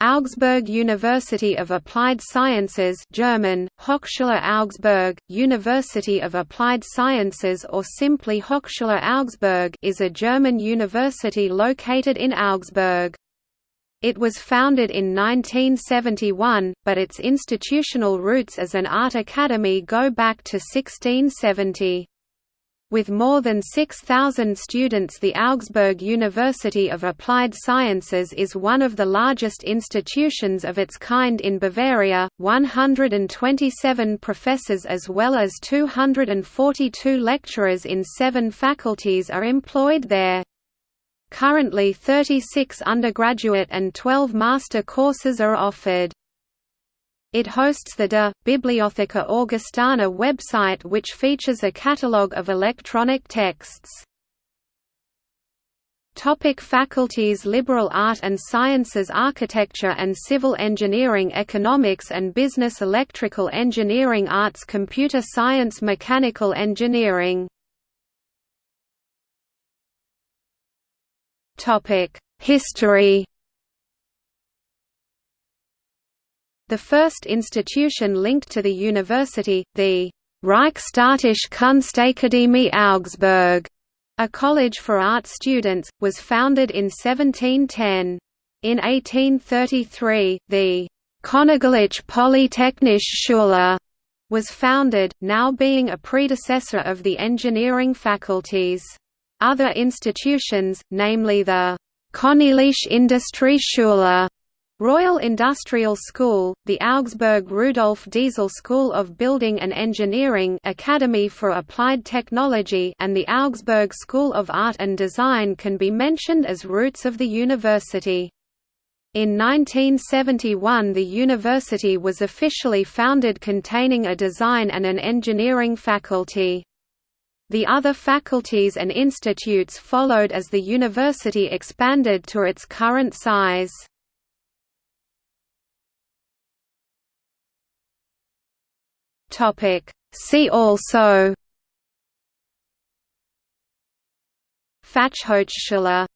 Augsburg University of Applied Sciences German, Hochschule Augsburg, University of Applied Sciences or simply Hochschule Augsburg is a German university located in Augsburg. It was founded in 1971, but its institutional roots as an art academy go back to 1670. With more than 6,000 students the Augsburg University of Applied Sciences is one of the largest institutions of its kind in Bavaria, 127 professors as well as 242 lecturers in seven faculties are employed there. Currently 36 undergraduate and 12 master courses are offered. It hosts the De Bibliotheca Augustana website which features a catalogue of electronic texts. Topic faculties Liberal Art and Sciences Architecture and Civil Engineering Economics and Business Electrical Engineering Arts Computer Science Mechanical Engineering History The first institution linked to the university, the Reichsstaatliche Kunstakademie Augsburg, a college for art students, was founded in 1710. In 1833, the Königliche Polytechnische Schule was founded, now being a predecessor of the engineering faculties. Other institutions, namely the Königliche Industrieschule Royal Industrial School, the Augsburg Rudolf Diesel School of Building and Engineering Academy for Applied Technology and the Augsburg School of Art and Design can be mentioned as roots of the university. In 1971 the university was officially founded containing a design and an engineering faculty. The other faculties and institutes followed as the university expanded to its current size. Topic. See also. Fachhochschule